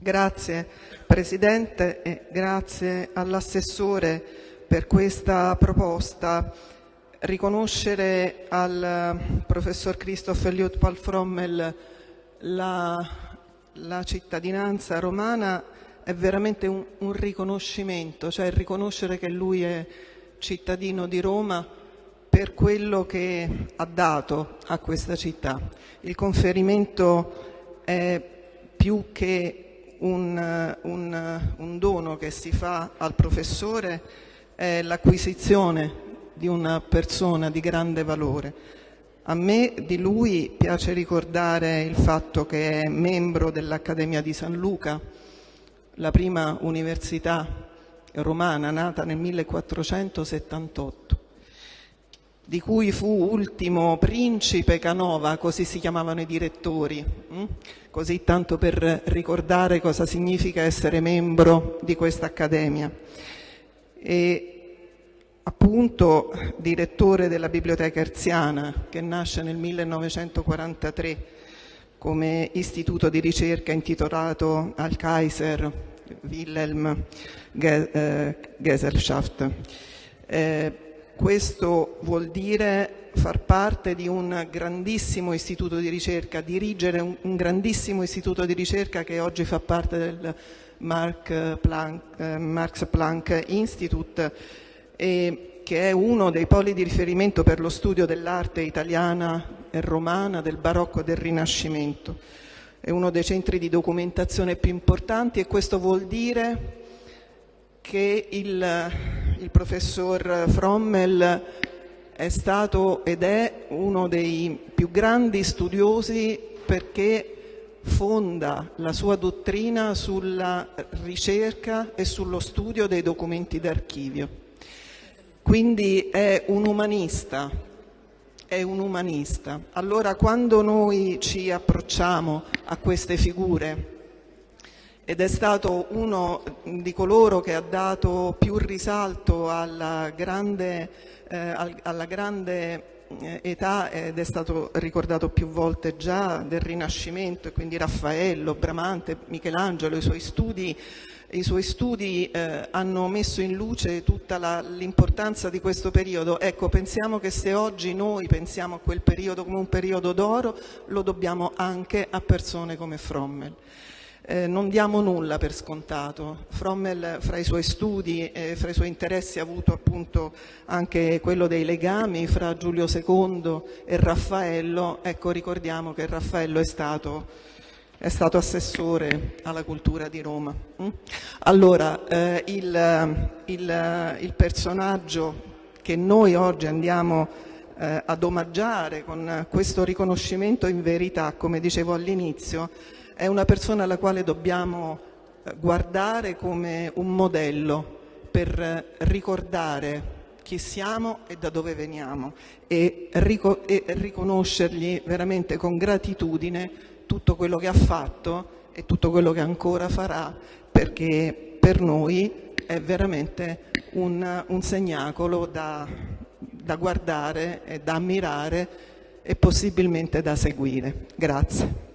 Grazie Presidente e grazie all'assessore per questa proposta. Riconoscere al professor Christoph Eliot Palfrommel la, la cittadinanza romana è veramente un, un riconoscimento, cioè riconoscere che lui è cittadino di Roma per quello che ha dato a questa città. Il conferimento è più che un, un, un dono che si fa al professore, è l'acquisizione di una persona di grande valore. A me di lui piace ricordare il fatto che è membro dell'Accademia di San Luca, la prima università romana nata nel 1478 di cui fu ultimo principe Canova, così si chiamavano i direttori, hm? così tanto per ricordare cosa significa essere membro di questa accademia. E appunto direttore della Biblioteca Erziana, che nasce nel 1943 come istituto di ricerca intitolato al Kaiser Wilhelm eh, Gesellschaft. Eh, questo vuol dire far parte di un grandissimo istituto di ricerca, dirigere un, grandissimo istituto di ricerca che oggi fa parte del Mark Planck, eh, Max Planck Institute e che è uno dei poli di riferimento per lo studio dell'arte italiana e romana, del barocco e del rinascimento. È uno dei centri di documentazione più importanti e questo vuol dire che il, il professor Frommel è stato ed è uno dei più grandi studiosi perché fonda la sua dottrina sulla ricerca e sullo studio dei documenti d'archivio. Quindi è un umanista, è un umanista. Allora quando noi ci approcciamo a queste figure ed è stato uno di coloro che ha dato più risalto alla grande, eh, alla grande eh, età ed è stato ricordato più volte già del Rinascimento, quindi Raffaello, Bramante, Michelangelo, i suoi studi, i suoi studi eh, hanno messo in luce tutta l'importanza di questo periodo. Ecco, pensiamo che se oggi noi pensiamo a quel periodo come un periodo d'oro, lo dobbiamo anche a persone come Frommel. Eh, non diamo nulla per scontato. Frommel fra i suoi studi e fra i suoi interessi ha avuto appunto anche quello dei legami fra Giulio II e Raffaello. Ecco, ricordiamo che Raffaello è stato, è stato assessore alla cultura di Roma. Mm? Allora, eh, il, il, il personaggio che noi oggi andiamo eh, ad omaggiare con questo riconoscimento in verità, come dicevo all'inizio, è una persona alla quale dobbiamo eh, guardare come un modello per eh, ricordare chi siamo e da dove veniamo e, rico e riconoscergli veramente con gratitudine tutto quello che ha fatto e tutto quello che ancora farà perché per noi è veramente un, un segnacolo da, da guardare da ammirare e possibilmente da seguire. Grazie.